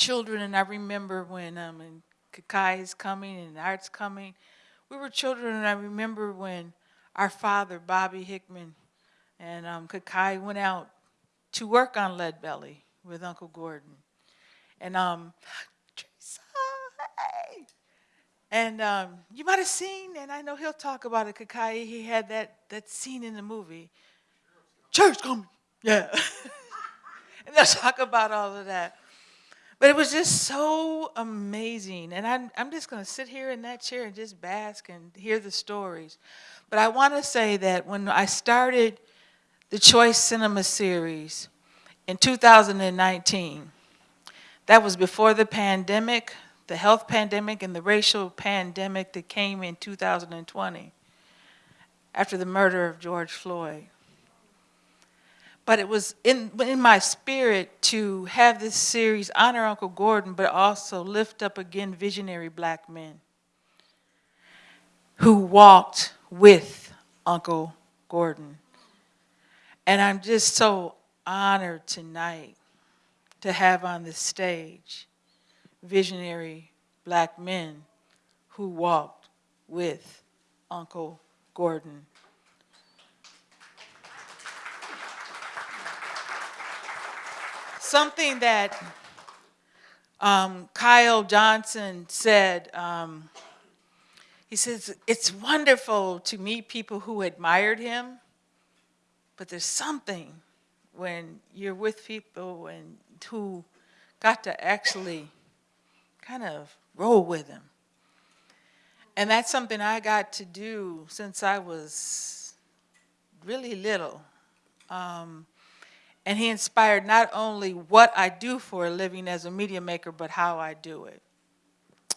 children, and I remember when um, and Kokayi is coming and Art's coming. We were children, and I remember when our father, Bobby Hickman, and um, Kokayi went out to work on Lead Belly with Uncle Gordon. And um. And um, you might have seen, and I know he'll talk about it, Kokayi, he had that, that scene in the movie. Church coming. Yeah. and they'll talk about all of that. But it was just so amazing. And I'm, I'm just going to sit here in that chair and just bask and hear the stories. But I want to say that when I started the Choice Cinema series in 2019, that was before the pandemic, the health pandemic and the racial pandemic that came in 2020 after the murder of George Floyd but it was in, in my spirit to have this series honor Uncle Gordon, but also lift up again visionary black men who walked with Uncle Gordon. And I'm just so honored tonight to have on the stage visionary black men who walked with Uncle Gordon. Something that um, Kyle Johnson said, um, he says, it's wonderful to meet people who admired him, but there's something when you're with people and who got to actually kind of roll with him. And that's something I got to do since I was really little. Um, and he inspired not only what I do for a living as a media maker, but how I do it.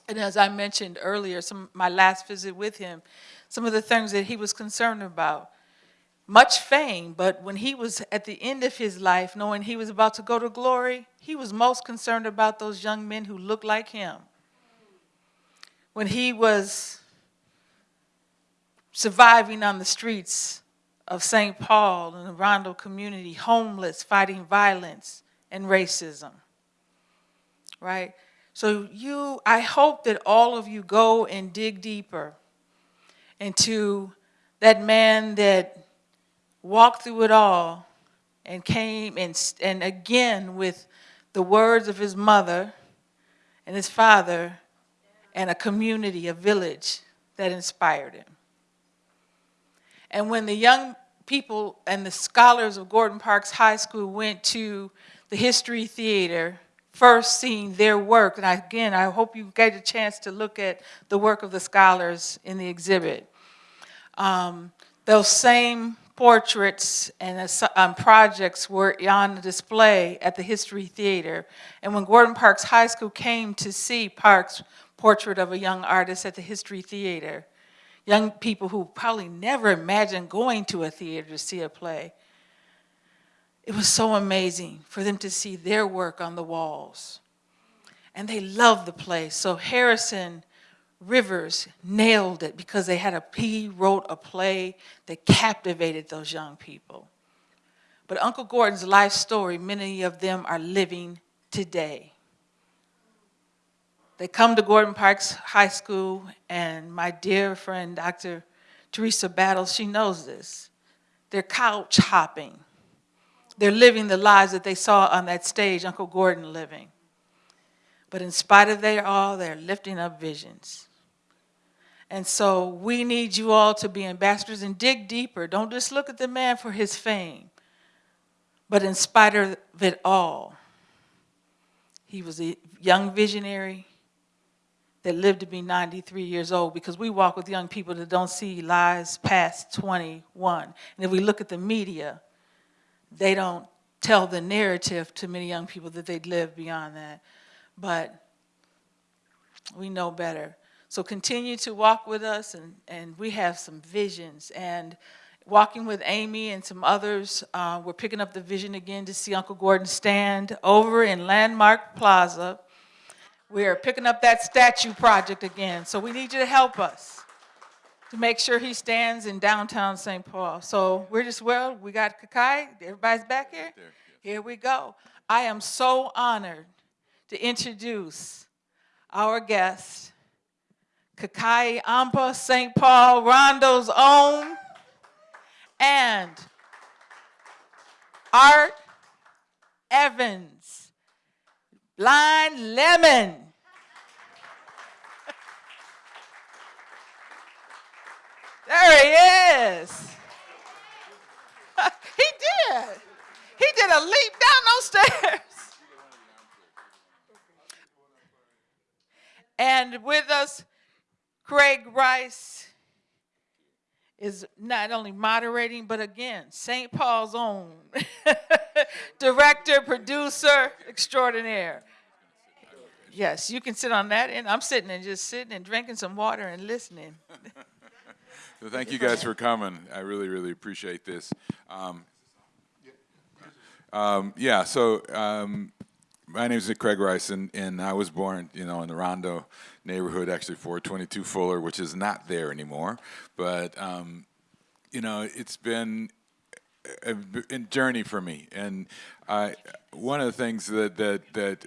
And as I mentioned earlier, some my last visit with him, some of the things that he was concerned about, much fame, but when he was at the end of his life, knowing he was about to go to glory, he was most concerned about those young men who looked like him. When he was surviving on the streets of St. Paul and the Rondo community, homeless, fighting violence and racism, right? So you, I hope that all of you go and dig deeper into that man that walked through it all and came and, and again with the words of his mother and his father and a community, a village that inspired him. And when the young people and the scholars of Gordon Parks High School went to the History Theater, first seeing their work, and again, I hope you get a chance to look at the work of the scholars in the exhibit. Um, those same portraits and um, projects were on display at the History Theater. And when Gordon Parks High School came to see Parks' portrait of a young artist at the History Theater, young people who probably never imagined going to a theater to see a play. It was so amazing for them to see their work on the walls. And they loved the play. So Harrison Rivers nailed it because they had a, he wrote a play that captivated those young people. But Uncle Gordon's life story, many of them are living today. They come to Gordon Parks High School, and my dear friend, Dr. Teresa Battles, she knows this. They're couch hopping. They're living the lives that they saw on that stage, Uncle Gordon living. But in spite of their all, they're lifting up visions. And so we need you all to be ambassadors and dig deeper. Don't just look at the man for his fame. But in spite of it all, he was a young visionary, that live to be 93 years old because we walk with young people that don't see lives past 21. And if we look at the media, they don't tell the narrative to many young people that they'd live beyond that. But we know better. So continue to walk with us and, and we have some visions. And walking with Amy and some others, uh, we're picking up the vision again to see Uncle Gordon stand over in Landmark Plaza we're picking up that statue project again, so we need you to help us to make sure he stands in downtown St. Paul. So we're just, well, we got Kokayi, everybody's back here? Here we go. I am so honored to introduce our guest, Kokayi Ampah St. Paul Rondo's own, and Art Evans, Blind Lemon. There he is. he did. He did a leap down those stairs. And with us, Craig Rice is not only moderating, but again, St. Paul's own director, producer extraordinaire. Yes, you can sit on that, and I'm sitting and just sitting and drinking some water and listening. So thank you guys for coming. I really, really appreciate this. Um, um, yeah, so um, my name is Craig Rice, and, and I was born, you know, in the Rondo neighborhood, actually 422 Fuller, which is not there anymore. But, um, you know, it's been a, a journey for me. And I, one of the things that, that, that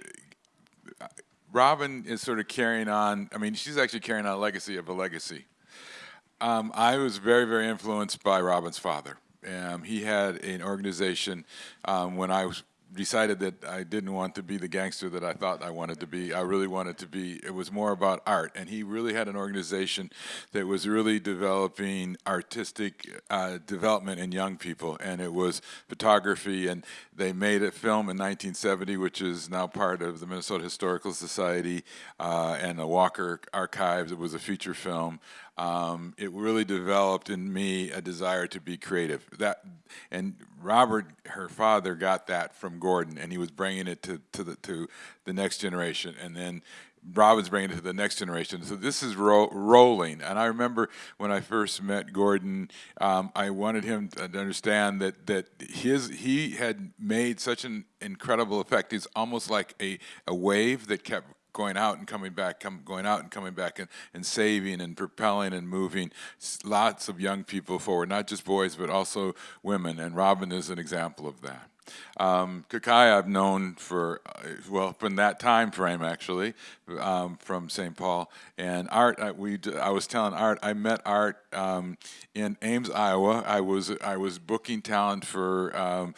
Robin is sort of carrying on, I mean, she's actually carrying on a legacy of a legacy. Um, I was very, very influenced by Robin's father. Um, he had an organization um, when I was decided that I didn't want to be the gangster that I thought I wanted to be. I really wanted to be, it was more about art. And he really had an organization that was really developing artistic uh, development in young people. And it was photography. And they made a film in 1970, which is now part of the Minnesota Historical Society uh, and the Walker Archives. It was a feature film. Um, it really developed in me a desire to be creative. That and Robert, her father, got that from Gordon, and he was bringing it to to the to the next generation, and then. Robin's bringing it to the next generation. So this is ro rolling. And I remember when I first met Gordon, um, I wanted him to understand that that his he had made such an incredible effect. He's almost like a, a wave that kept going out and coming back, come, going out and coming back and, and saving and propelling and moving lots of young people forward, not just boys, but also women. And Robin is an example of that. Um, Kokayi I've known for, uh, well, from that time frame actually, um, from St. Paul. And Art, I, we, I was telling Art, I met Art um, in Ames, Iowa. I was, I was booking talent for um,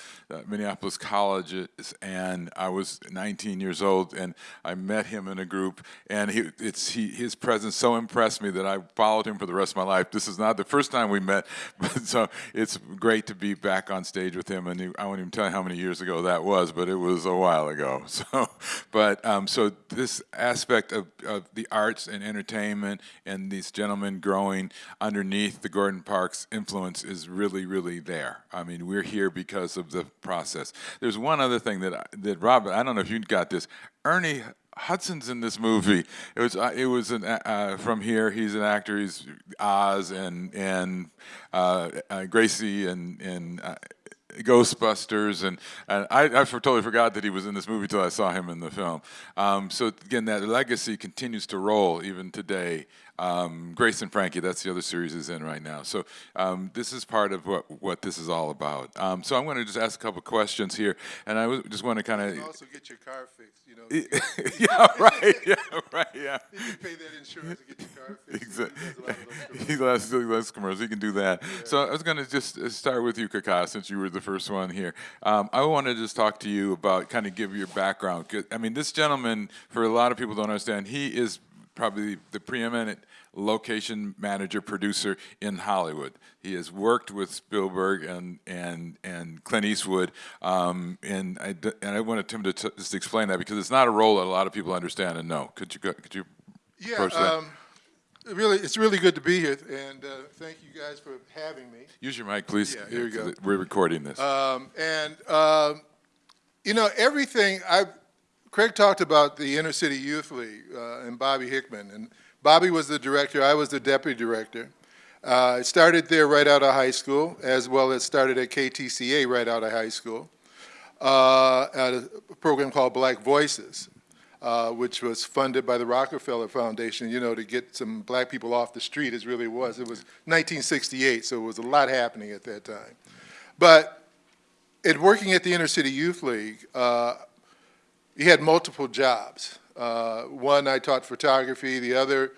Minneapolis colleges and I was 19 years old and I met him in a group and he, it's, he, his presence so impressed me that I followed him for the rest of my life. This is not the first time we met, but so it's great to be back on stage with him and he, I won't even tell you how many years ago that was, but it was a while ago. So, but um, so this aspect of, of the arts and entertainment and these gentlemen growing underneath the Gordon Parks influence is really, really there. I mean, we're here because of the process. There's one other thing that that Robert, I don't know if you got this. Ernie Hudson's in this movie. It was uh, it was an, uh, from here. He's an actor. He's Oz and and uh, uh Gracie and and uh, Ghostbusters, and, and I, I, totally forgot that he was in this movie until I saw him in the film. Um, so again, that legacy continues to roll even today. Um, Grace and Frankie, that's the other series is in right now. So um, this is part of what, what this is all about. Um, so I'm going to just ask a couple questions here, and I just want to kind of also get your car fixed. Yeah, right. Yeah, right. Yeah. You can pay that insurance to get your car fixed. Exactly. He loves commercials. He can do that. Yeah. So I was going to just uh, start with you, Kaka, since you were the first one here. Um, I want to just talk to you about kind of give your background. I mean, this gentleman, for a lot of people don't understand, he is probably the preeminent location manager producer in Hollywood. He has worked with Spielberg and and and Clint Eastwood, um, and I and I wanted him to just explain that because it's not a role that a lot of people understand and know. Could you could you yeah, approach that? Um, really, it's really good to be here, and uh, thank you guys for having me. Use your mic, please. Yeah, here we go. We're recording this. Um, and um, you know everything I. Craig talked about the Inner City Youth League uh, and Bobby Hickman, and Bobby was the director, I was the deputy director. Uh, I started there right out of high school, as well as started at KTCA right out of high school, uh, at a program called Black Voices, uh, which was funded by the Rockefeller Foundation, you know, to get some black people off the street, as really was. It was 1968, so it was a lot happening at that time. But in working at the Inner City Youth League, uh, he had multiple jobs. Uh, one, I taught photography. The other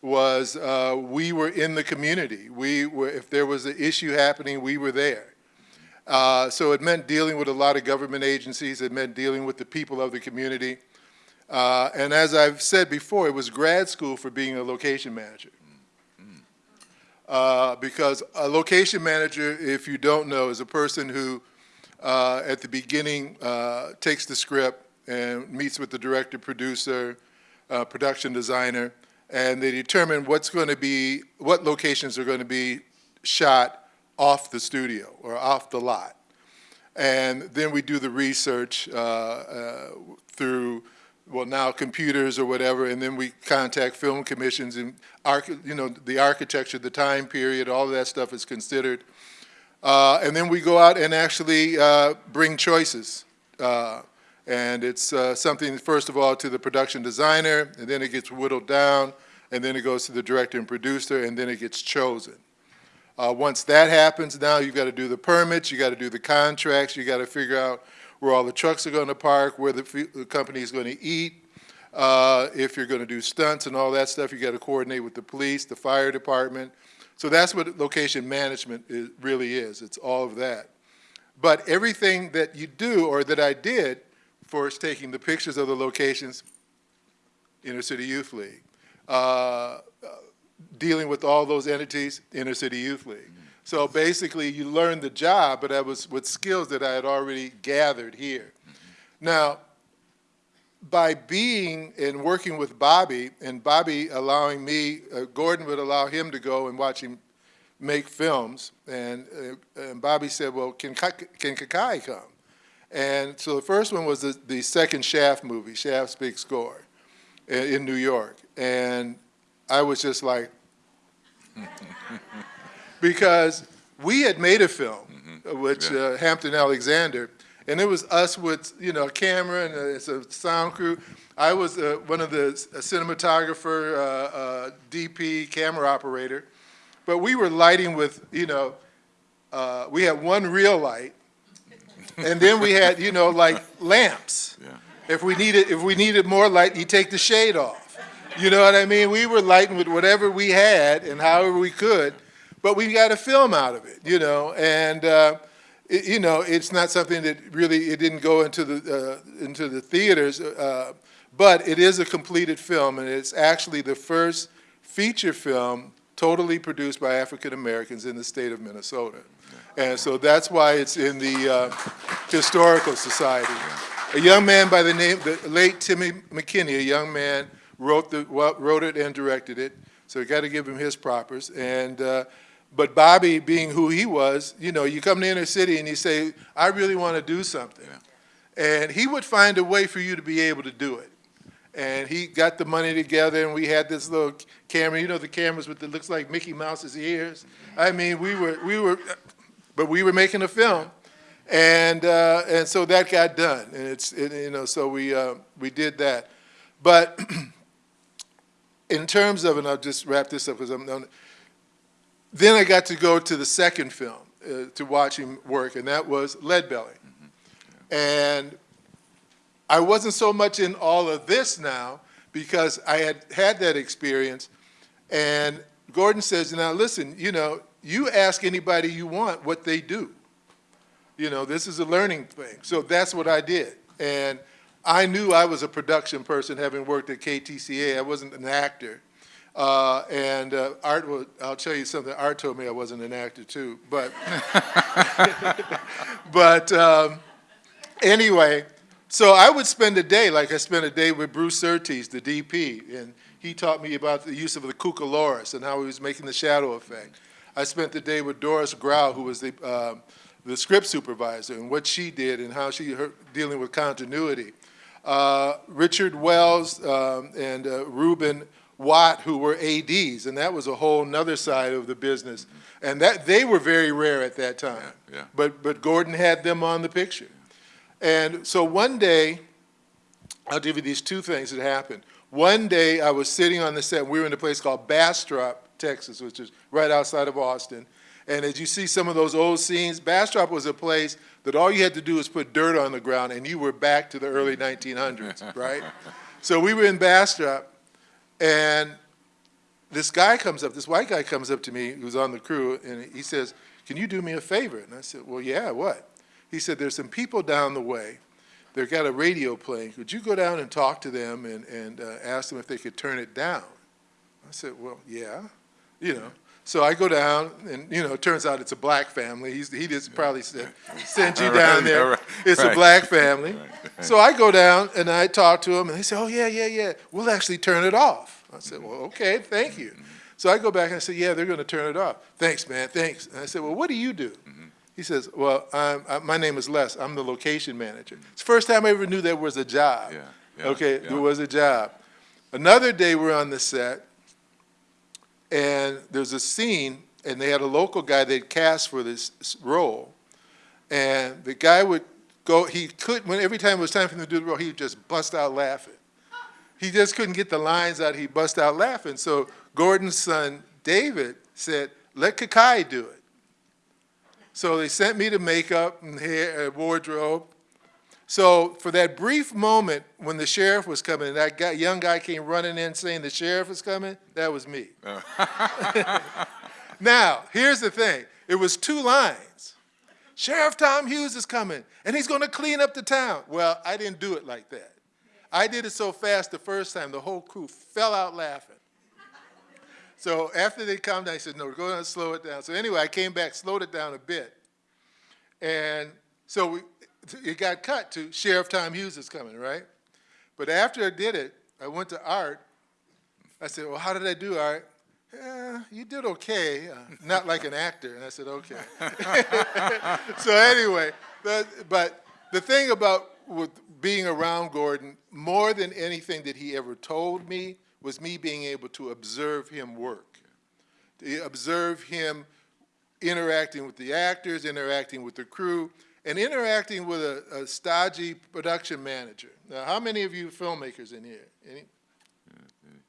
was uh, we were in the community. We were, if there was an issue happening, we were there. Uh, so it meant dealing with a lot of government agencies. It meant dealing with the people of the community. Uh, and as I've said before, it was grad school for being a location manager. Uh, because a location manager, if you don't know, is a person who, uh, at the beginning, takes the script and meets with the director, producer, uh, production designer, and they determine what's going to be, what locations are going to be shot off the studio or off the lot. And then we do the research uh, uh, through, well, now computers or whatever, and then we contact film commissions and, you know, the architecture, the time period, all of that stuff is considered. Uh, And then we go out and actually uh, bring choices. And it's uh, something, first of all, to the production designer, and then it gets whittled down, and then it goes to the director and producer, and then it gets chosen. Uh, once that happens, now you've got to do the permits, you got to do the contracts, you got to figure out where all the trucks are going to park, where the, the company is going to eat. Uh, if you're going to do stunts and all that stuff, you got to coordinate with the police, the fire department. So that's what location management is, really is. It's all of that. But everything that you do or that I did for taking the pictures of the locations, Inner City Youth League, uh, dealing with all those entities, Inner City Youth League. So basically, you learn the job, but I was with skills that I had already gathered here. Now, by being and working with Bobby, and Bobby allowing me, uh, Gordon would allow him to go and watch him make films, and, uh, and Bobby said, well, can, can Kokayi come? And so the first one was the, the second Shaft movie, Shaft's Big Score, in, New York. And I was just like, because we had made a film, which uh, Hampton Alexander, and it was us with you know a camera and a, it's a sound crew. I was uh, one of the a cinematographer, uh, uh, DP, camera operator, but we were lighting with you know uh, we had one real light, and then we had you know like lamps. Yeah. If we needed if we needed more light, you take the shade off. You know what I mean? We were lighting with whatever we had and however we could, but we got a film out of it, you know, and, uh, it, you know, it's not something that really, it didn't go into the, uh, into the theaters, uh, but it is a completed film, and it's actually the first feature film totally produced by African Americans in the state of Minnesota. And so that's why it's in the uh, Historical Society. A young man by the name, the late Timmy McKinney, a young man, wrote the, well, wrote it and directed it, so you got to give him his propers. And, uh, but Bobby, being who he was, you know, you come to inner city and you say, I really want to do something. And he would find a way for you to be able to do it. And he got the money together, and we had this little camera, you know, the cameras with, it looks like Mickey Mouse's ears. I mean, we were, we were, but we were making a film. And, uh, and so that got done, and it's, it, you know, so we, uh, we did that. But in terms of, and I'll just wrap this up because I'm, I'm- then I got to go to the second film uh, to watch him work, and that was Lead Belly. And I wasn't so much in all of this now because I had had that experience. And Gordon says, now listen, you know, you ask anybody you want what they do. You know, this is a learning thing. So that's what I did. And I knew I was a production person, having worked at KTCA. I wasn't an actor. Uh, and uh, Art, will, I'll tell you something. Art told me I wasn't an actor too. But, but um, anyway, so I would spend a day, like I spent a day with Bruce Surtees, the DP, and he taught me about the use of the Cucaloris and how he was making the shadow effect. I spent the day with Doris Grau, who was the, um, the script supervisor, and what she did and how she, her, dealing with continuity. Uh, Richard Wells um, and uh, Reuben Watt, who were ADs, and that was a whole nother side of the business. And that, they were very rare at that time. Yeah, yeah. But, but Gordon had them on the picture. And so one day, I'll give you these two things that happened. One day, I was sitting on the set, we were in a place called Bastrop, Texas, which is right outside of Austin, And as you see some of those old scenes, Bastrop was a place that all you had to do was put dirt on the ground and you were back to the early 1900s, right? So we were in Bastrop, and this guy comes up, this white guy comes up to me who's on the crew, and he says, Can you do me a favor? And I said, Well, yeah, what? He said, There's some people down the way. They've got a radio playing. Could you go down and talk to them and, and uh, ask them if they could turn it down? I said, Well, yeah, you know. So I go down, and you know, it turns out it's a black family. He's, he just probably said, sent you Right, down there. right, It's a black family. So I go down and I talk to them, and they say, "Oh yeah, yeah, yeah. We'll actually turn it off." I said, "Well, okay, thank you." So I go back and I say, "Yeah, they're going to turn it off." Thanks, man. Thanks. And I said, "Well, what do you do?" Mm-hmm. He says, "Well, I'm, I, my name is Les. I'm the location manager." It's the first time I ever knew there was a job. Yeah, yeah, okay, yeah. there was a job. Another day we're on the set, and there's a scene, and they had a local guy they'd cast for this role, and the guy would go. He could when every time it was time for him to do the role, he would just bust out laughing. He just couldn't get the lines out. He bust out laughing. So Gordon's son David said, "Let Kokayi do it." So they sent me to makeup and hair, uh, wardrobe. So for that brief moment when the sheriff was coming, and that guy, young guy came running in saying the sheriff is coming, that was me. Oh. now, here's the thing. It was two lines. Sheriff Tom Hughes is coming, and he's going to clean up the town. Well, I didn't do it like that. I did it so fast the first time, the whole crew fell out laughing. So after they calmed down, I said, no, go down slow it down. So anyway, I came back, slowed it down a bit. And so we, it got cut to Sheriff Tom Hughes is coming, right? But after I did it, I went to Art. I said, well, how did I do, Art? Yeah, you did okay, uh, not like an actor. And I said, okay. so anyway, but, but the thing about with being around Gordon, more than anything that he ever told me, was me being able to observe him work. To observe him interacting with the actors, interacting with the crew, and interacting with a, a stodgy production manager. Now, how many of you filmmakers in here? Any?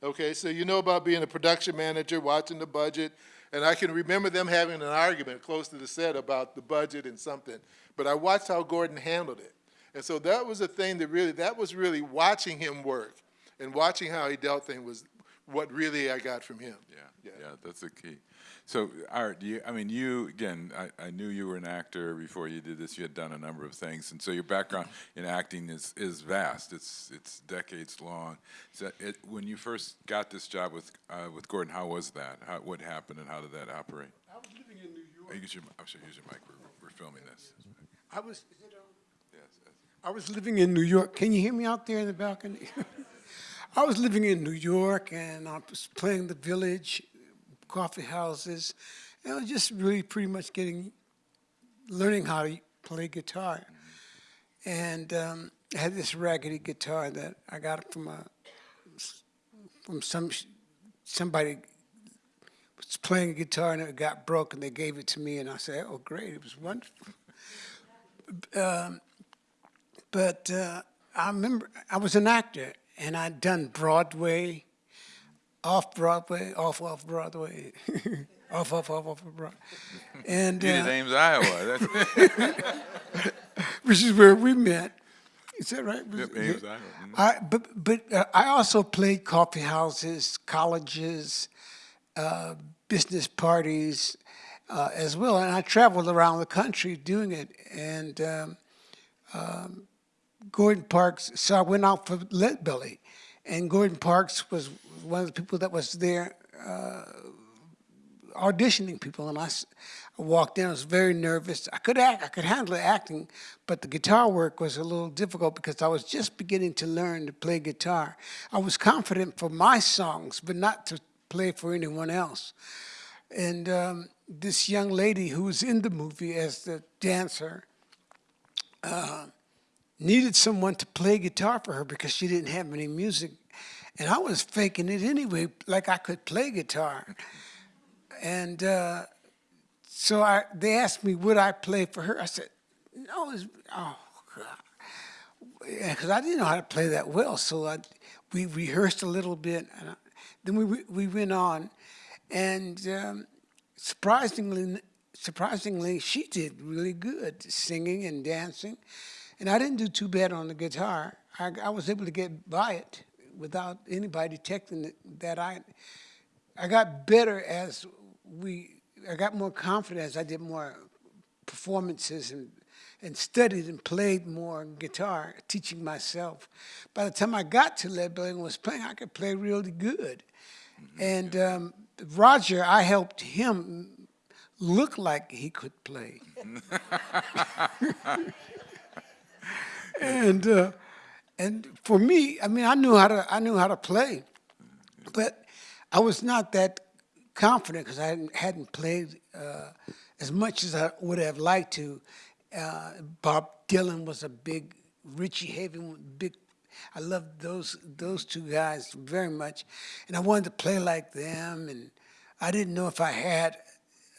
Okay, so you know about being a production manager, watching the budget, and I can remember them having an argument close to the set about the budget and something, but I watched how Gordon handled it. And so that was the thing that really, that was really watching him work and watching how he dealt things was what really I got from him. Yeah, Yeah. yeah, that's the key. So, Art, you, I mean, you, again, I, I knew you were an actor before you did this. You had done a number of things, and so your background in acting is, is vast. It's, it's decades long. So it, when you first got this job with, uh, with Gordon, how was that? How, what happened and how did that operate? I was living in New York. use your, I'm sorry, use your mic. We're, we're filming this. I was, Yes, yes. I was living in New York. Can you hear me out there in the balcony? I was living in New York and I was playing the village, coffee houses, and I was just really pretty much getting, learning how to play guitar. And um, I had this raggedy guitar that I got from a, from some, somebody was playing guitar and it got broke and they gave it to me and I said, oh, great, it was wonderful. Um, but uh, I remember I was an actor and I'd done Broadway, off Broadway, off off Broadway, off off off off Broadway, and You uh, Ames, Iowa. That's, which is where we met. Is that right? yep, Ames, Iowa. Mhm. I, but but uh, I also played coffee houses, colleges, uh, business parties uh, as well, and I traveled around the country doing it. And um, um, Gordon Parks, so I went out for Lead Belly, and Gordon Parks was one of the people that was there uh, auditioning people, and I, walked in. I was very nervous. I could act. I could handle acting, but the guitar work was a little difficult because I was just beginning to learn to play guitar. I was confident for my songs, but not to play for anyone else. And um, this young lady who was in the movie as the dancer uh, needed someone to play guitar for her because she didn't have any music. And I was faking it anyway, like I could play guitar. And uh, so I, they asked me, would I play for her? I said, no, oh, because I didn't know how to play that well. So I, we rehearsed a little bit, and I, then we we went on, and um, surprisingly, surprisingly, she did really good singing and dancing. And I didn't do too bad on the guitar. I, I was able to get by it without anybody detecting that, I, I got better as we, I got more confident as I did more performances and, and studied and played more guitar, teaching myself. By the time I got to Lead Belly and was playing, I could play really good. And um, Roger, I helped him look like he could play. and uh, and for me, I mean, I knew how to I knew how to play, but I was not that confident because I hadn't, hadn't played uh, as much as I would have liked to. Uh, Bob Dylan was a big, Richie Haven, big. I loved those those two guys very much, and I wanted to play like them. And I didn't know if I had.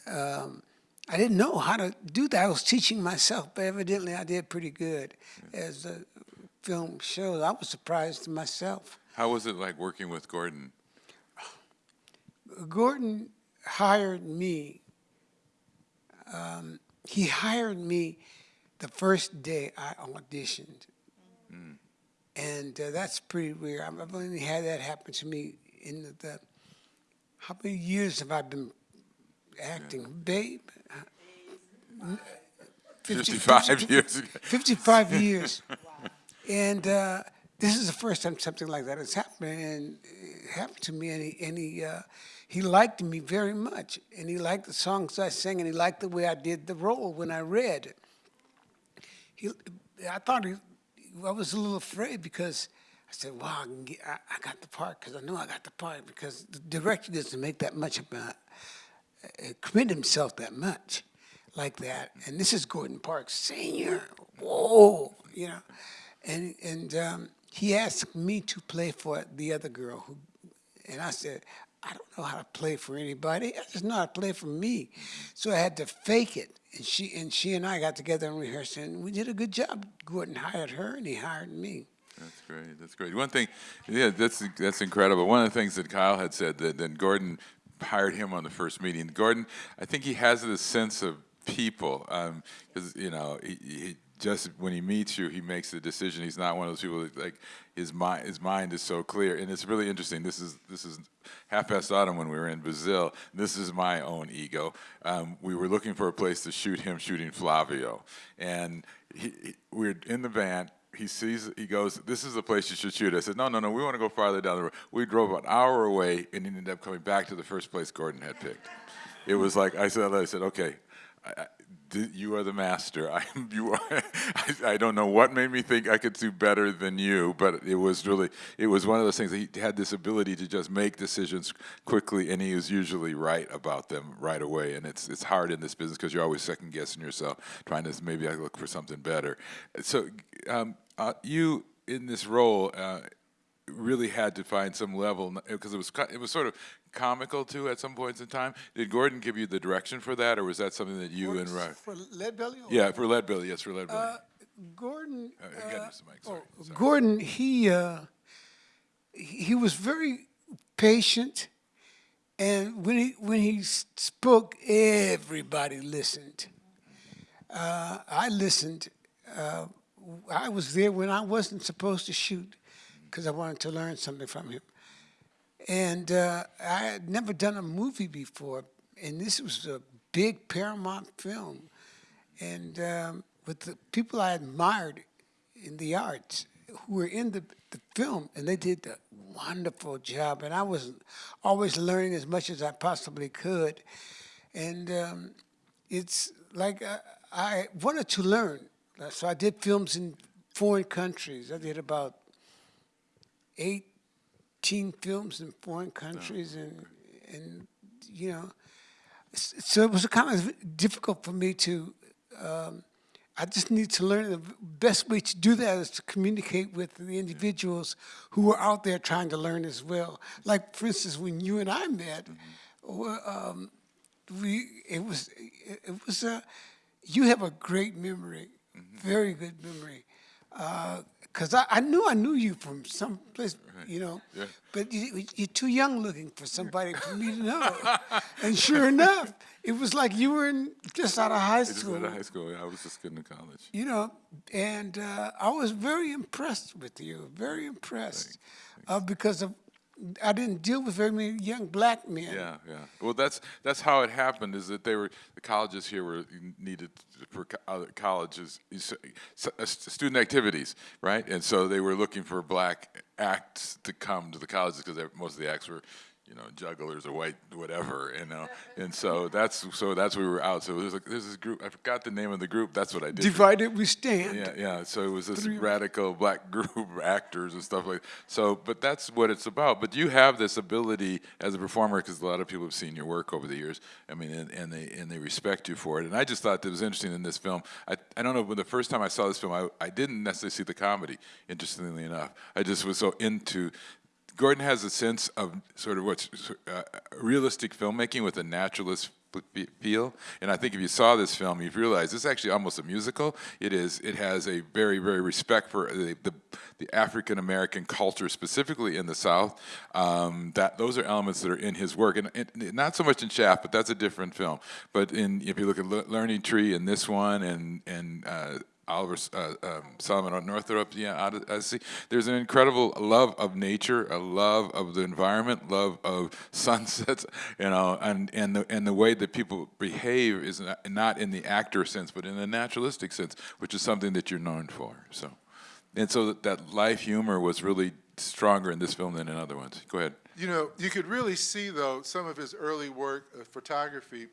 Um, I didn't know how to do that. I was teaching myself, but evidently I did pretty good. As the film shows, I was surprised to myself. How was it like working with Gordon? Gordon hired me. Um, he hired me the first day I auditioned. And uh, that's pretty weird. I've only had that happen to me in the, the how many years have I been acting? Babe? 50 55 years ago. 55 years. And uh, this is the first time something like that has happened, and it happened to me. And he, and he, uh, he liked me very much, and he liked the songs I sang, and he liked the way I did the role when I read. He, I thought he, I was a little afraid because I said, "Wow, I, get, I, I got the part," because I know I got the part because the director doesn't make that much of a uh, commit himself that much like that. And this is Gordon Parks Senior. Whoa, you know. And and um, he asked me to play for the other girl, who, and I said, I don't know how to play for anybody. I just know how to play for me. So I had to fake it. And she and she and I got together and rehearsed, and we did a good job. Gordon hired her, and he hired me. That's great. That's great. One thing, yeah, that's that's incredible. One of the things that Kyle had said that then Gordon hired him on the first meeting. Gordon, I think he has this sense of people because you know he, he just when he meets you, he makes the decision. He's not one of those people that like his mind his mind is so clear, and it's really interesting. This is this is half past autumn when we were in Brazil. This is my own ego. Um, we were looking for a place to shoot him shooting Flavio, and he, he, we're in the van he sees, he goes, this is the place you should shoot. I said, no, no, no, we want to go farther down the road. We drove an hour away and ended up coming back to the first place Gordon had picked. It was like, I said, I said, okay, I, you are the master. I, you are, I, I don't know what made me think I could do better than you, but it was really, it was one of those things he had this ability to just make decisions quickly, and he was usually right about them right away. And it's it's hard in this business because you're always second guessing yourself, trying to maybe I look for something better. So um, uh, you in this role. Uh, really had to find some level because it was it was sort of comical too at some points in time. Did Gordon give you the direction for that, or was that something that you and Ro- For Lead Belly? or- yeah for Lead Belly? Yes, for Lead Belly. Uh, Gordon. Uh, again, uh, sorry, oh, sorry. Gordon, he uh, he he was very patient, and when he when he spoke, everybody listened. Uh, I listened. Uh, I was there when I wasn't supposed to shoot because I wanted to learn something from him. And uh, I had never done a movie before, and this was a big Paramount film, and um, with the people I admired in the arts who were in the, the film, and they did a wonderful job. And I was always learning as much as I possibly could, and um, it's like I, I wanted to learn. So I did films in foreign countries. I did about 18 films in foreign countries and and you know so it was kind of difficult for me to um, I just need to learn the best way to do that is to communicate with the individuals who are out there trying to learn as well. Like for instance, when you and I met, well, um, we it was it, it was a you have a great memory, very good memory. Uh, because I, I knew I knew you from some place, you know, Yeah. but you, you're too young looking for somebody for me to know. and sure enough, it was like you were in, just out of high I just school, went to high school. Yeah, I was just getting to college. you know, and uh, I was very impressed with you, very impressed, uh, because of I didn't deal with very many young black men. Yeah, yeah. Well, that's that's how it happened. Is that they were the colleges here were needed for other colleges uh, student activities, right? And so they were looking for black acts to come to the colleges because most of the acts were, you know, jugglers or white whatever, you know. And so that's so that's where we were out. So there's like there's this group. I forgot the name of the group. That's what I did. Divided we stand. yeah, yeah. So it was this radical black group of actors and stuff like. So, but that's what it's about. But you have this ability as a performer because a lot of people have seen your work over the years. I mean, and, and they and they respect you for it. And I just thought that was interesting in this film. I I don't know. When the first time I saw this film, I I didn't necessarily see the comedy. Interestingly enough, I just was so into. Gordon has a sense of sort of what's uh, realistic filmmaking with a naturalist feel. And I think if you saw this film, you'd realize this is actually almost a musical. It is. It has a very, very respect for the the, the African American culture, specifically in the South. Um, that those are elements that are in his work, and, and not so much in Shaft, but that's a different film. But in if you look at Le- Learning Tree and this one, and and uh, Oliver uh, um, Solomon Northup, yeah, Od- Odyssey. There's an incredible love of nature, a love of the environment, love of sunsets, you know, and and the and the way that people behave is not, not in the actor sense, but in the naturalistic sense, which is something that you're known for. So, and so that, that life humor was really stronger in this film than in other ones. Go ahead. You know, you could really see, though, some of his early work, uh, photography,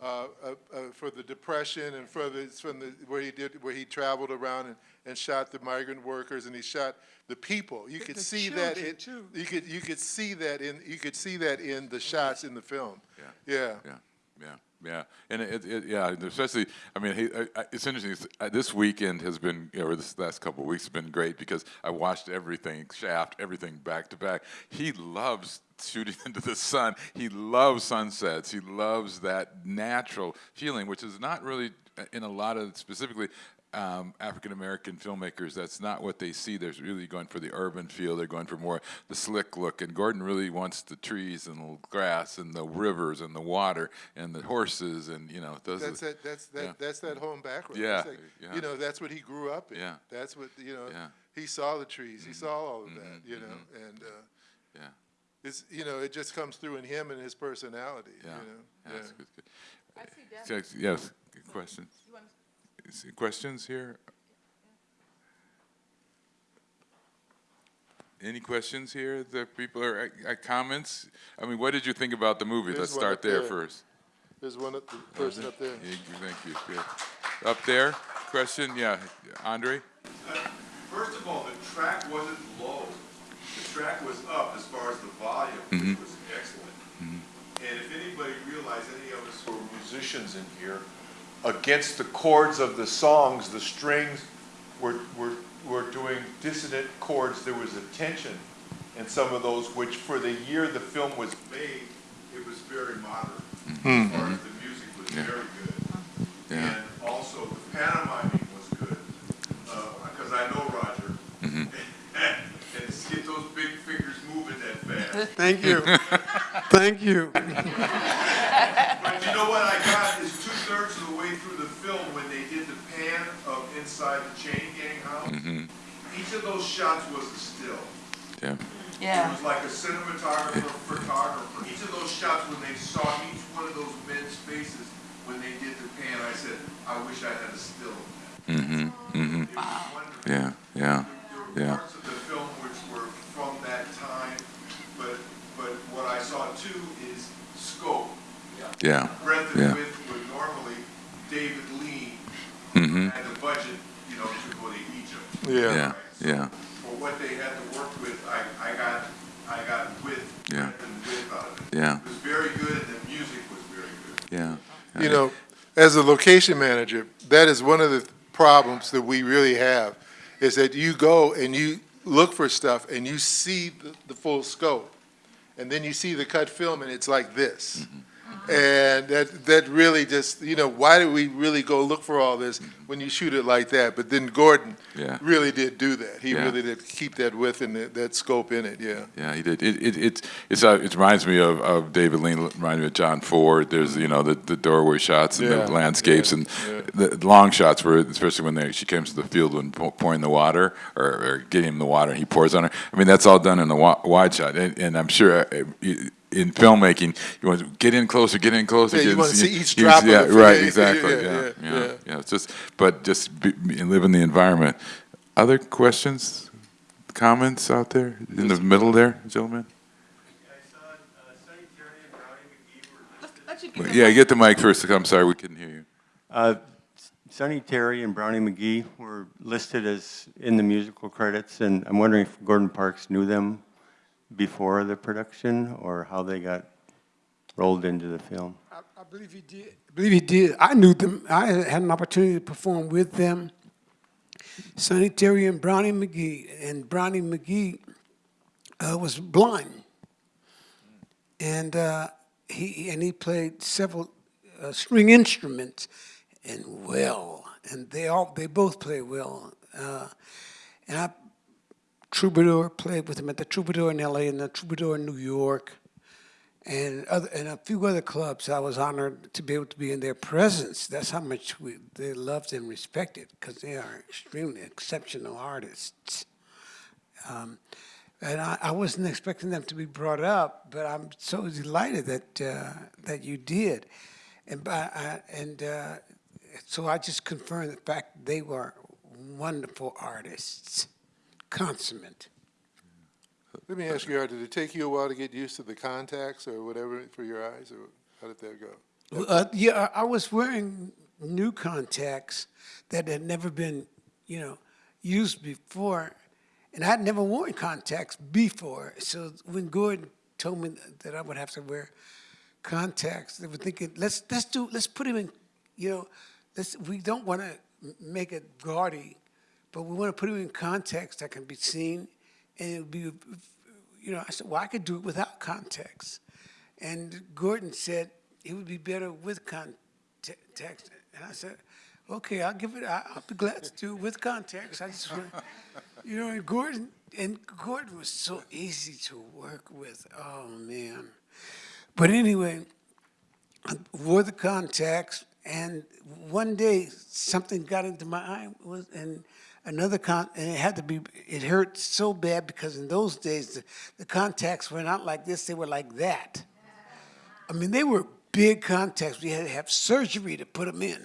uh, uh, uh, for the Depression and for the, from the, where he did, where he traveled around and, and shot the migrant workers and he shot the people. You could the see that, children, it, too. you could, you could see that in, you could see that in the shots in the film. Yeah. Yeah. Yeah, yeah, yeah, and it, it yeah, especially, I mean, he, I, I, it's interesting. It's, uh, this weekend has been, or this last couple of weeks has been great because I watched everything, Shaft, everything back to back. He loves shooting into the sun. He loves sunsets. He loves that natural feeling, which is not really uh, in a lot of specifically um, African American filmmakers. That's not what they see. They're really going for the urban feel. They're going for more the slick look. And Gordon really wants the trees and the grass and the rivers and the water and the horses and you know those. That's are, that, that's that, yeah. that's that home background. Yeah, like- yeah. You know, that's what he grew up in. Yeah. That's what, you know, Yeah. he saw the trees, he saw all of Mm-hmm. that, you know, and, uh, yeah, it's, you know, it just comes through in him and his personality, you yeah, know? yeah, that's good, good. I see Yes, Yes, good questions. Is- Questions here? Any questions here? The people are, uh, comments? I mean, what did you think about the movie? There's Let's one start up there there. first. There's one, up- the person up there. Yeah, Thank you, good. Up there, question, yeah, Andre? First of all, the track wasn't low. The track was up as far as the volume, Mm-hmm. which was excellent. And if anybody realized, any of us who are musicians in here, against the chords of the songs, the strings were, were, were doing dissonant chords. There was a tension in some of those, which for the year the film was made, it was very moderate. As far as the music was Yeah. very good. Yeah. And also, the pantomiming was good, because I know Roger. And to get those big fingers moving that fast. Thank you. Thank you. But you know what I got is two-thirds of the way through the film, when they did the pan of inside the chain gang house, each of those shots was a still. Yeah, Yeah. It was like a cinematographer, photographer. Each of those shots, when they saw each one of those men's faces, when they did the pan, I said, I wish I had a still of that. mm-hmm, mm-hmm, It was yeah, yeah, There Yeah. were parts of the film which were from that time, but, but what I saw too is scope. Yeah, Breadth Yeah. and width would normally David Lean mm-hmm, had the budget, you know, to go to Egypt. yeah, yeah, For what they had to work with, I, I got, I got width, Yeah. breadth and width out of it. yeah, It was very good and the music was very good. yeah. You know, as a location manager, that is one of the problems that we really have, is that you go and you look for stuff and you see the, the full scope. And then you see the cut film and it's like this. And that, that really just, you know, why did we really go look for all this when you shoot it like that? But then Gordon Yeah. really did do that. He Yeah. really did keep that width and that, that scope in it, yeah. Yeah, he did. It, it, it, it's, uh, it reminds me of, of David Lean, it reminds me of John Ford. There's, you know, the, the doorway shots and Yeah, the landscapes and the long shots where, especially when they, she comes to the field when pouring the water or, or getting him the water and he pours on her. I mean, that's all done in the wide shot. And, and I'm sure uh, you- in filmmaking, you want to get in closer, get in closer. Yeah, you get in- wanna see each you- drop of Yeah, it. right, exactly, yeah, yeah, yeah, yeah, yeah. yeah. It's just, but just be, be- live in the environment. Other questions, comments out there in the middle there, gentlemen? Let you get the Yeah, get the mic first. I'm sorry, we couldn't hear you. Uh, Sonny Terry and Brownie McGhee were listed as in the musical credits, and I'm wondering if Gordon Parks knew them before the production, or how they got rolled into the film. I, I believe he did. I believe he did. I knew them. I had an opportunity to perform with them. Sonny Terry and Brownie McGhee. And Brownie McGhee uh, was blind. And uh, he and he played several uh, string instruments and well. And they all they both play well. Uh, and I Troubadour played with him at the Troubadour in LA and the Troubadour in New York and other and a few other clubs. I was honored to be able to be in their presence. That's how much we they loved and respected because they are extremely exceptional artists. Um, and I, I wasn't expecting them to be brought up, but I'm so delighted that uh, that you did, and by, I, and uh, so I just confirmed the fact they were wonderful artists, consummate. Let me ask you, did it take you a while to get used to the contacts or whatever for your eyes, or how did that go? Uh, yeah, I I was wearing new contacts that had never been, you know, used before, and I'd never worn contacts before. So when Gordon told me that I would have to wear contacts, they were thinking, let's let's do let's put him in, you know, let's we don't want to make it gaudy, but we want to put him in context that can be seen, and it would be, you know, I said, well, I could do it without context. And Gordon said it would be better with context. And I said, okay, I'll give it, I'll be glad to do it with context. I just, want- you know, and Gordon, and Gordon was so easy to work with. Oh, man. But anyway, I wore the contacts, and one day something got into my eye, was and another con, and it had to be. It hurt so bad because in those days the, the contacts were not like this; they were like that. I mean, they were big contacts. We had to have surgery to put them in.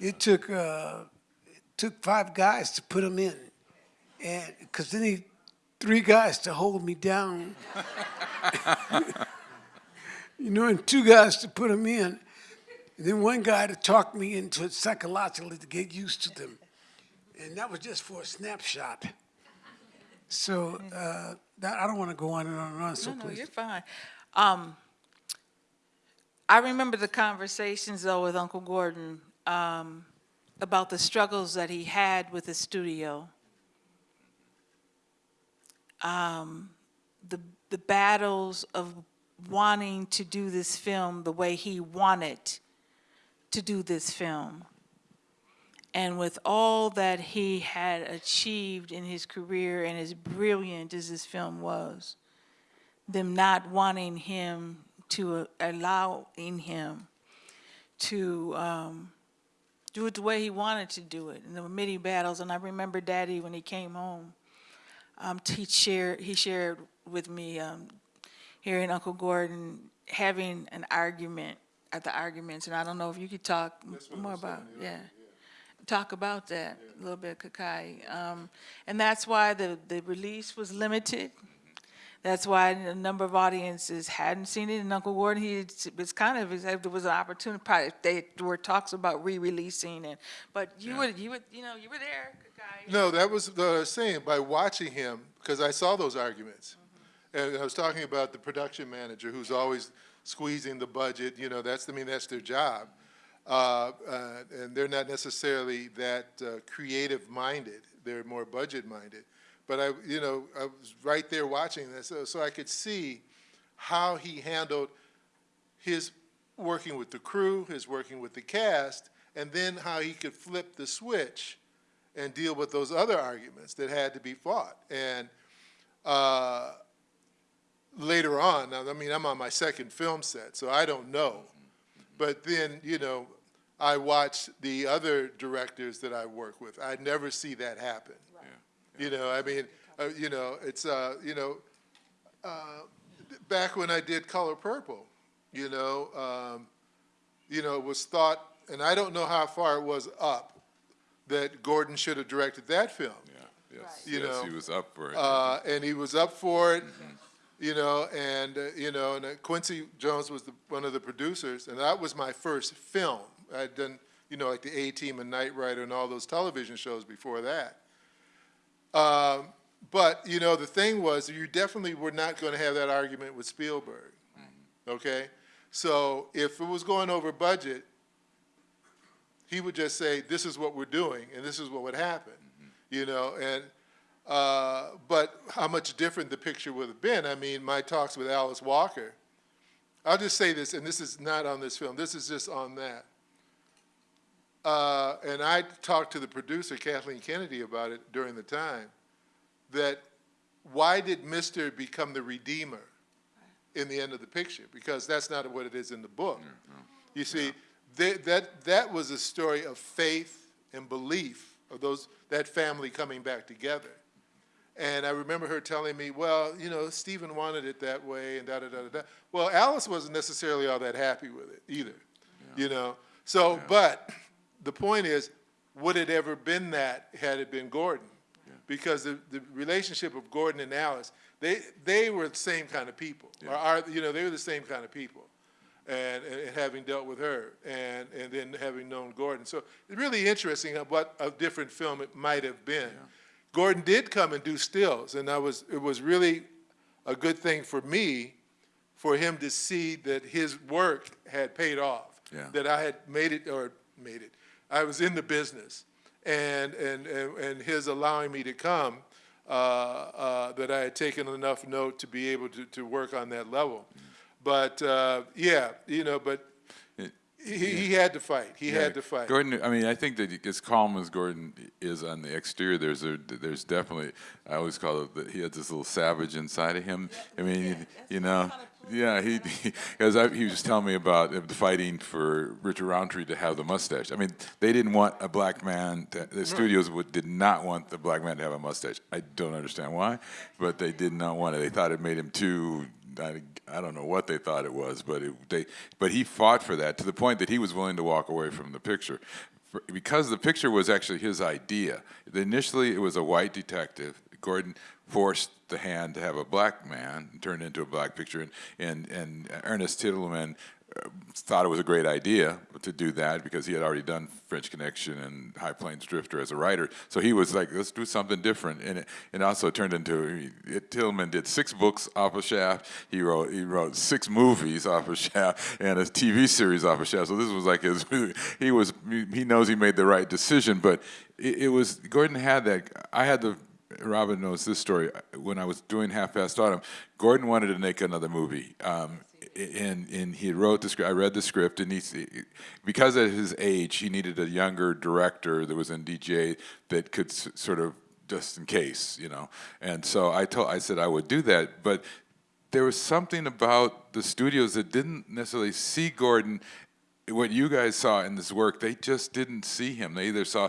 It took uh, it took five guys to put them in, and because they need three guys to hold me down you know, and two guys to put them in, and then one guy to talk me into it psychologically to get used to them. And that was just for a snapshot. So uh, that, I don't want to go on and on and on, so No, no, please. you're fine. Um, I remember the conversations though with Uncle Gordon um, about the struggles that he had with the studio. Um, the the battles of wanting to do this film the way he wanted to do this film. And with all that he had achieved in his career and as brilliant as this film was, them not wanting him to uh, allowing him to um, do it the way he wanted to do it. And there were many battles, and I remember Daddy when he came home. Um, he shared he shared with me um, hearing Uncle Gordon having an argument at the arguments, and I don't know if you could talk m- more about yeah. Talk about that a little bit, Kokayi. Um, and that's why the, the release was limited. That's why a number of audiences hadn't seen it. And Uncle Gordon, he was kind of, said there was an opportunity, probably, they, there were talks about re-releasing it, but you were, you were, you know, you were there, Kokayi. No, that was what I was saying, by watching him, because I saw those arguments. And I was talking about the production manager who's always squeezing the budget, you know, that's, I mean, that's their job. Uh, uh, and they're not necessarily that uh, creative-minded, they're more budget-minded. But I, you know, I was right there watching this, so, so I could see how he handled his working with the crew, his working with the cast, and then how he could flip the switch and deal with those other arguments that had to be fought. And uh, later on, I mean, I'm on my second film set, so I don't know. But then, you know, I watch the other directors that I work with. I never see that happen. Yeah. You know, I mean, uh, you know, it's, uh, you know, uh, back when I did Color Purple, you know, um, you know, it was thought, and I don't know how far it was up, that Gordon should have directed that film. Yeah, yes, You yes, know, he was up for it. Uh, and he was up for it, you know, and, uh, you know, and uh, Quincy Jones was the, one of the producers, and that was my first film. I'd done, you know, like the A-Team and Knight Rider and all those television shows before that. Um, but, you know, the thing was, you definitely were not going to have that argument with Spielberg, okay? So if it was going over budget, he would just say, this is what we're doing, and this is what would happen, you know, and, uh, but how much different the picture would have been. I mean, my talks with Alice Walker, I'll just say this, and this is not on this film, this is just on that. Uh, and I talked to the producer, Kathleen Kennedy, about it during the time, that why did Mister become the redeemer in the end of the picture? Because that's not what it is in the book. You see, they, that, that was a story of faith and belief of those, that family coming back together. And I remember her telling me, well, you know, Stephen wanted it that way and da da da da da. Well, Alice wasn't necessarily all that happy with it either, you know. So, but the point is, would it ever been that had it been Gordon? Because the, the relationship of Gordon and Alice, they, they were the same kind of people, or are, you know, they were the same kind of people. And, and and having dealt with her, and, and then having known Gordon. So it's really interesting what a different film it might have been. Gordon did come and do stills, and I was, it was really a good thing for me for him to see that his work had paid off. Yeah. That I had made it, or made it, I was in the business. And, and, and and his allowing me to come, uh, uh, that I had taken enough note to be able to, to work on that level. But, uh, yeah, you know, but he, he had to fight. He Yeah, had to fight. Gordon, I mean, I think that as calm as Gordon is on the exterior, there's a, there's definitely, I always call it that he has this little savage inside of him. I mean, you, you know, yeah, he, because I, he was telling me about the fighting for Richard Roundtree to have the mustache. I mean, they didn't want a black man. To, the studios would, did not want the black man to have a mustache. I don't understand why, but they did not want it. They thought it made him too I, I don't know what they thought it was, but it, they, but he fought for that to the point that he was willing to walk away from the picture, for, because the picture was actually his idea. Initially, it was a white detective. Gordon forced the hand to have a black man turned into a black picture, and and, and Ernest Tidyman uh, thought it was a great idea to do that because he had already done French Connection and High Plains Drifter as a writer. So he was like, let's do something different. And it, it also turned into, it, Tidyman did six books off of Shaft. He wrote, he wrote six movies off of Shaft and a TV series off of Shaft. So this was like his, he was, he knows he made the right decision, but it, it was, Gordon had that, I had the, Robin knows this story. When I was doing Half Past Autumn, Gordon wanted to make another movie. Um, and and he wrote the script. I read the script, and he because at his age, he needed a younger director that was in DJ that could sort of just in case, you know. And so I told, I said I would do that, but there was something about the studios that didn't necessarily see Gordon. What you guys saw in this work, they just didn't see him. They either saw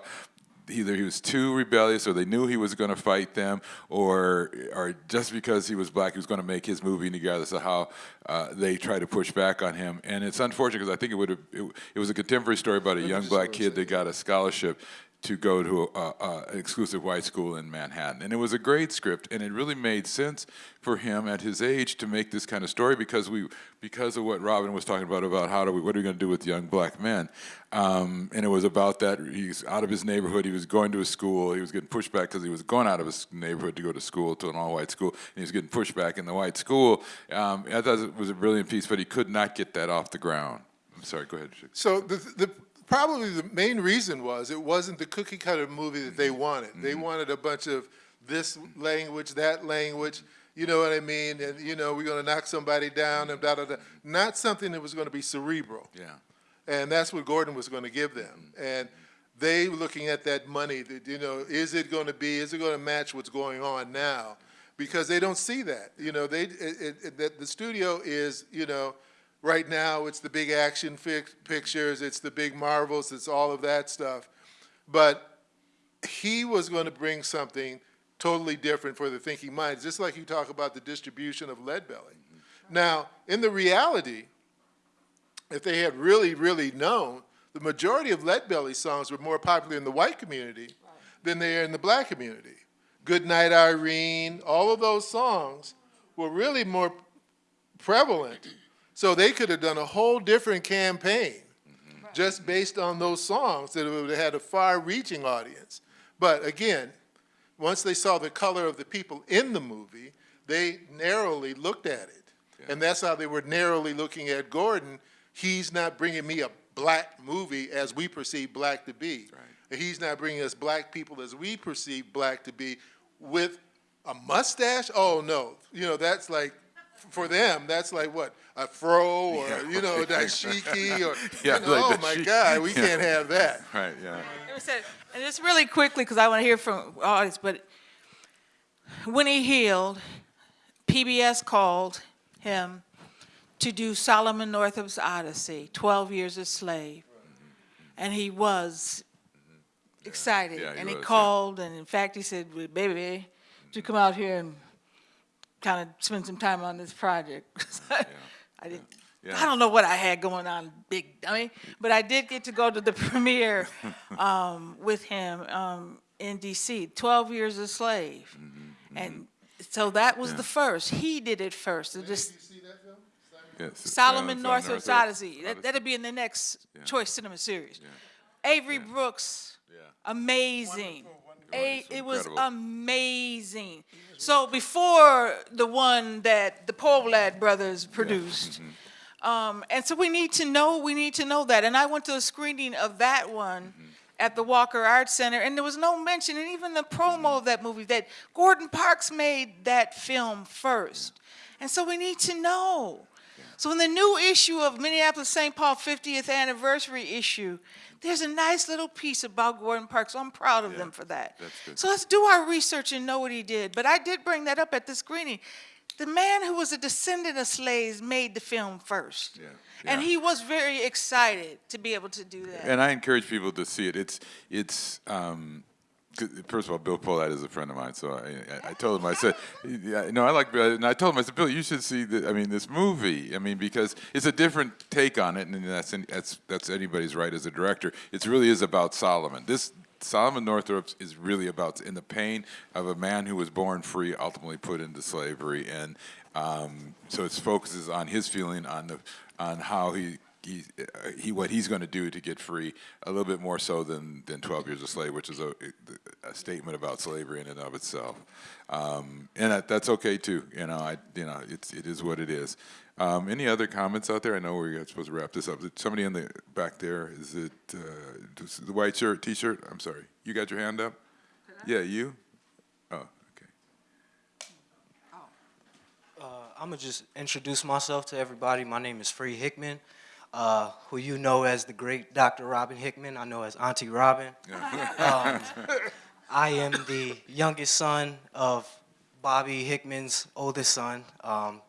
either he was too rebellious or they knew he was going to fight them or or just because he was black he was going to make his movie regardless of how uh, they tried to push back on him. And it's unfortunate because I think it would have it, it was a contemporary story about a young black kid that got a scholarship to go to an exclusive white school in Manhattan. And it was a great script, and it really made sense for him at his age to make this kind of story because we, because of what Robin was talking about about how do we, what are we going to do with young black men, um, and it was about that he's out of his neighborhood, he was going to a school, he was getting pushed back because he was going out of his neighborhood to go to school to an all-white school, and he was getting pushed back in the white school. Um, I thought it was a brilliant piece, but he could not get that off the ground. I'm sorry, go ahead. So the, the, probably the main reason was it wasn't the cookie cutter movie that they mm-hmm. wanted. They mm-hmm. wanted a bunch of this language, that language, You know what I mean? And, you know, we're going to knock somebody down and da, da, da. Not something that was going to be cerebral. Yeah. And that's what Gordon was going to give them. Mm-hmm. And they looking at that money, that, you know, is it going to be, is it going to match what's going on now? Because they don't see that. You know, they, it, it, it- that the studio is, you know, right now, it's the big action pictures, it's the big marvels, it's all of that stuff. But he was going to bring something totally different for the thinking minds, just like you talk about the distribution of Leadbelly. Mm-hmm. Now, in the reality, if they had really, really known, the majority of Leadbelly songs were more popular in the white community than they are in the black community. Good Night Irene, all of those songs were really more prevalent. So they could have done a whole different campaign mm-hmm. just based on those songs that would have had a far-reaching audience. But again, once they saw the color of the people in the movie, they narrowly looked at it. And that's how they were narrowly looking at Gordon. He's not bringing me a black movie as we perceive black to be. He's not bringing us black people as we perceive black to be with a mustache. Oh, no. You know, that's like, for them, that's like what? A fro or, Yeah, you know, right. dashiki or, Yeah, you know, like oh my chic- God, we yeah. can't have that. Right, yeah. It was said- And just really quickly, because I want to hear from audience, but when he healed, PBS called him to do Solomon Northup's Odyssey, 12 Years a Slave. And he was excited. Yeah, he And he was, yeah. called, and in fact, he said, "Well, baby, would you come out here and kind of spend some time on this project? I didn't, Yeah. I don't know what I had going on, big, I mean, but I did get to go to the premiere um, with him um, in DC, 12 Years a Slave. And so that was Yeah. the first. He did it first. It just, did you see that film? Yes, Solomon uh, Northup's Northup. Odyssey. That, that'll be in the next Yeah. Choice Cinema Series. Avery Brooks, Yeah. amazing. A, it was amazing. So before the one that the Pohlad brothers produced, Mm-hmm. um, and so we need to know, we need to know that. And I went to a screening of that one Mm-hmm. at the Walker Arts Center, and there was no mention, and even the promo of that movie, that Gordon Parks made that film first. And so we need to know. So in the new issue of Minneapolis St. Paul 50th anniversary issue, there's a nice little piece about Gordon Parks. So I'm proud of them for that. that's good. So let's do our research and know what he did. But I did bring that up at the screening. The man who was a descendant of slaves made the film first. Yeah, And he was very excited to be able to do that. And I encourage people to see it. It's it's um, first of all, Bill Pohlad is a friend of mine, so I, I, I told him I said, yeah, no, I like and I told him I said, Bill, you should see the, I mean this movie. I mean because it's a different take on it, and that's that's that's anybody's right as a director. It really is about Solomon. This. Solomon Northup is really about in the pain of a man who was born free, ultimately put into slavery, and um, so it focuses on his feeling on the on how he he, uh, he what he's going to do to get free a little bit more so than than 12 years a slave which is a, a statement about slavery in and of itself. Um, and that, that's okay too you know I you know it's it is what it is. Um, any other comments out there? I know we're supposed to wrap this up. Somebody in the back there? Is it uh, the white shirt t-shirt? I'm sorry. You got your hand up? Yeah you? Oh okay. I'm gonna just introduce myself to everybody. My name is Free Hickman, uh, who you know as the great Dr. Robin Hickman. I know as Auntie Robin. Um, I am the youngest son of Bobby Hickman's oldest son. Um,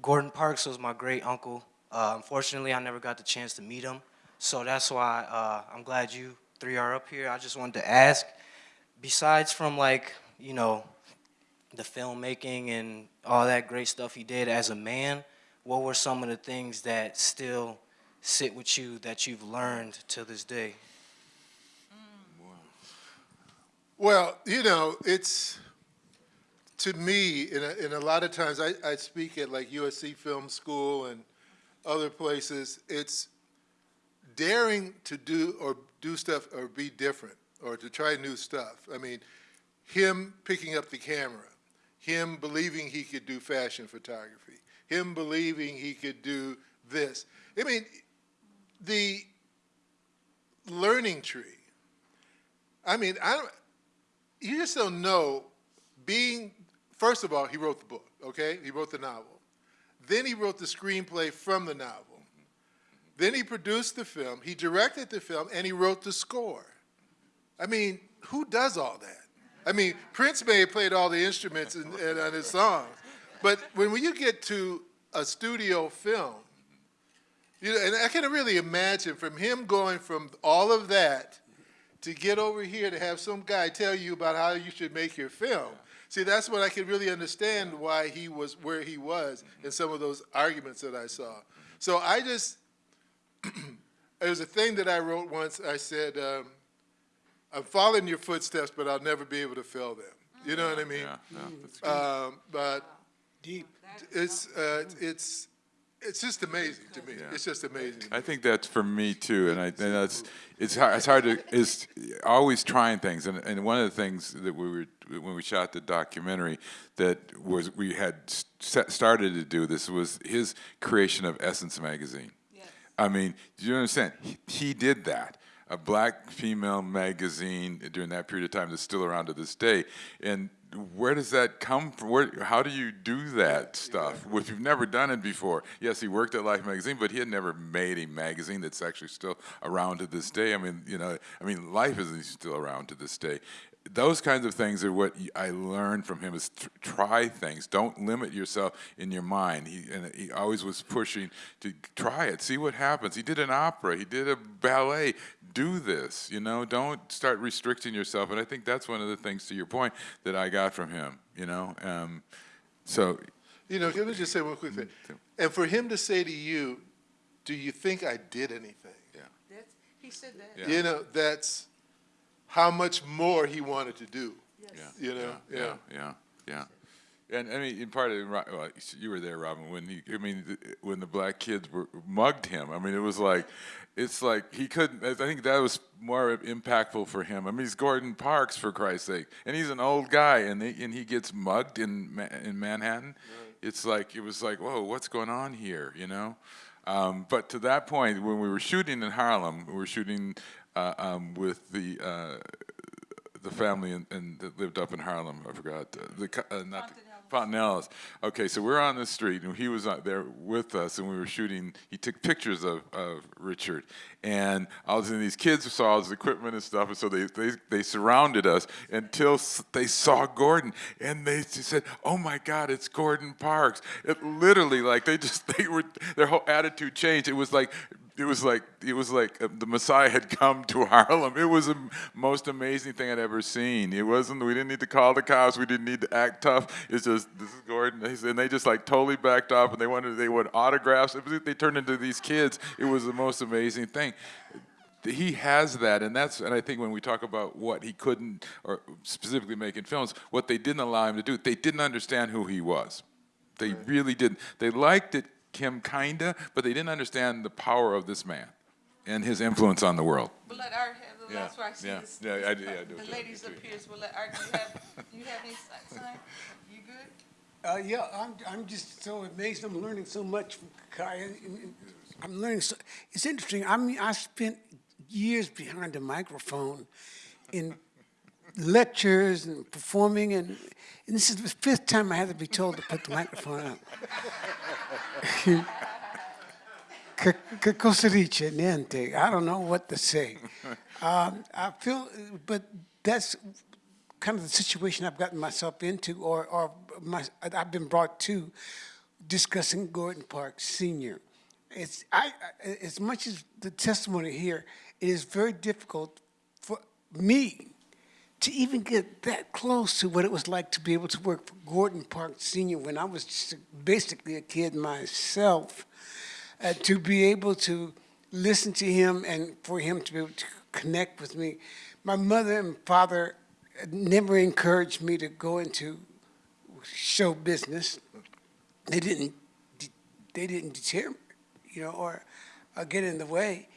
Gordon Parks was my great uncle. Uh, unfortunately, I never got the chance to meet him, so that's why uh, I'm glad you three are up here. I just wanted to ask, besides from like you know the filmmaking and all that great stuff he did as a man, what were some of the things that still sit with you that you've learned to this day? Mm. Well, you know, it's, to me, in a, a lot of times, I, I speak at like USC Film School and other places, it's daring to do or do stuff or be different or to try new stuff. I mean, him picking up the camera, him believing he could do fashion photography, him believing he could do this. I mean, the learning tree. I mean, I don't, you just don't know being first of all, he wrote the book, okay? He wrote the novel. Then he wrote the screenplay from the novel. Then he produced the film, he directed the film, and he wrote the score. I mean, who does all that? I mean, Prince may have played all the instruments and, and on his songs, but when you get to a studio film, you know, and I can really imagine from him going from all of that to get over here to have some guy tell you about how you should make your film. See, that's what I can really understand why he was where he was in some of those arguments that I saw. So I just, it was a thing that I wrote once. I said, um, I'm following your footsteps, but I'll never be able to fill them. You know what I mean? Yeah, yeah, that's good. Um, but Deep. it's, uh, it's, it's just amazing to me. It's just amazing. I think that's for me too, and I and that's it's hard, it's hard to is always trying things, and and one of the things that we were when we shot the documentary that was we had set, started to do this was his creation of Essence magazine. I mean, do you understand? He, he did that. A black female magazine during that period of time that's still around to this day. And where does that come from? Where, how do you do that stuff if you've never done it before? Yes, he worked at Life magazine, but he had never made a magazine that's actually still around to this day. I mean, you know, I mean, Life is still around to this day those kinds of things are what I learned from him is try things. Don't limit yourself in your mind. He and he always was pushing to try it, see what happens. He did an opera, he did a ballet. Do this, you know. Don't start restricting yourself. And I think that's one of the things, to your point, that I got from him. You know, um, so You know, let me just say one quick thing. And for him to say to you, do you think I did anything? Yeah. That's, he said that. Yeah. You know, that's how much more he wanted to do. Yeah. You know, yeah, yeah. yeah, yeah. And I mean, in part of it, well, you were there, Robin, when he, I mean, when the black kids were mugged him. I mean, it was like, it's like he couldn't. I think that was more impactful for him. I mean, he's Gordon Parks for Christ's sake, and he's an old guy, and they, and he gets mugged in in Manhattan. It's like it was like, whoa, what's going on here? You know. Um, but to that point, when we were shooting in Harlem, we were shooting uh, um, with the uh, the family in, in, that lived up in Harlem. I forgot uh, the uh, not the, Fontenelles. Okay, so we're on the street, and he was out there with us, and we were shooting. He took pictures of, of Richard, and I was in these kids saw his equipment and stuff, and so they they, they surrounded us until they saw Gordon, and they said, "Oh my God, it's Gordon Parks!" It literally like they just they were their whole attitude changed. It was like it was like it was like uh, the Messiah had come to Harlem. It was the most amazing thing I'd ever seen. It wasn't. We didn't need to call the cops. We didn't need to act tough. It's just this is Gordon, and they just like totally backed off, and they wanted they wanted autographs. Was- They turned into these kids. It was the most amazing thing. He has that, and that's and I think when we talk about what he couldn't, or specifically making films, what they didn't allow him to do, they didn't understand who he was. They really didn't. They liked it, him kinda, but they didn't understand the power of this man and his influence on the world. We'll let Art have the Yeah, last word. I see yeah, this- yeah, I do- yeah, I do The ladies me up here, so we'll let Art, do you have, you have any si- sign? You good? Uh, yeah, I'm, I'm just so amazed. I'm learning so much from Kai. and- and I'm learning so, it's interesting. I mean, I spent years behind the microphone in lectures and performing, and, and this is the fifth time I had to be told to put the microphone up. I don't know what to say. Um, I feel, but that's kind of the situation I've gotten myself into, or, or my, I've been brought to discussing Gordon Park Sr. It's, I- as much as the testimony here, it is very difficult for me to even get that close to what it was like to be able to work for Gordon Park Sr. when I was just basically a kid myself, uh, to be able to listen to him and for him to be able to connect with me. My mother and father never encouraged me to go into show business. They didn't. They didn't deter me, you know, or, or get in the way.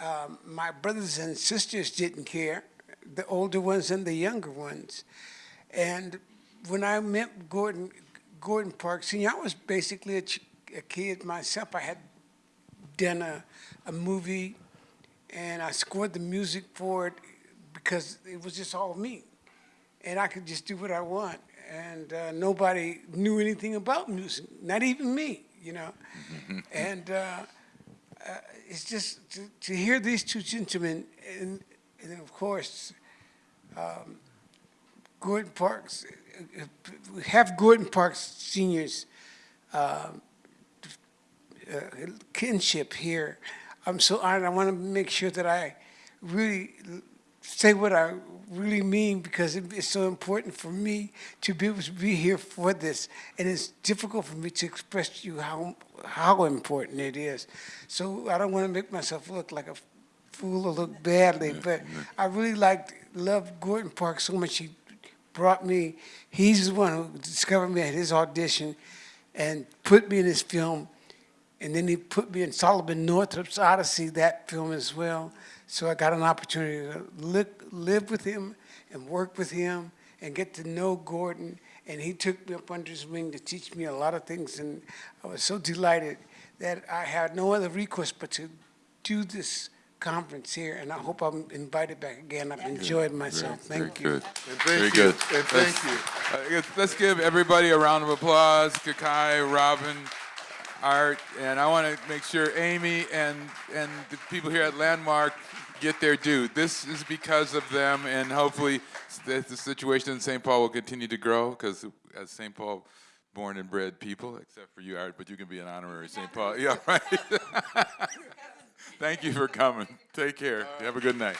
Um, my brothers and sisters didn't care, the older ones and the younger ones. And when I met Gordon, Gordon Park Sr., I was basically a, ch- a kid myself. I had done a, a movie and I scored the music for it because it was just all me. And I could just do what I want. and uh, nobody knew anything about music, not even me, you know. and uh, uh, it's just to, to hear these two gentlemen, and, and then of course, um, Gordon Parks, uh, uh, we have Gordon Parks seniors um, uh, kinship here. I'm so honored. I want to make sure that I really say what I really mean because it- it's so important for me to be able to be here for this. And it's difficult for me to express to you how, how important it is. So I don't want to make myself look like a fool or look badly, but I really liked, loved Gordon Park so much. He brought me, he's the one who discovered me at his audition and put me in his film. And then he put me in Solomon Northup's Odyssey, that film as well. So I got an opportunity to live, live with him and work with him and get to know Gordon. And he took me up under his wing to teach me a lot of things. And I was so delighted that I had no other recourse but to do this conference here. And I hope I'm invited back again. I've enjoyed myself. Very Thank you. good. And Very thank you, good. and thank you. Uh, let's- Let's give everybody a round of applause. Kokayi, Robin, Art, and I want to make sure Amy and, and the people here at Landmark get their due. This is because of them, and hopefully the, the situation in St. Paul will continue to grow, because as St. Paul born and bred people, except for you, Art, but you can be an honorary St. Paul. Yeah, right. Thank you for coming. Take care. Have a good night.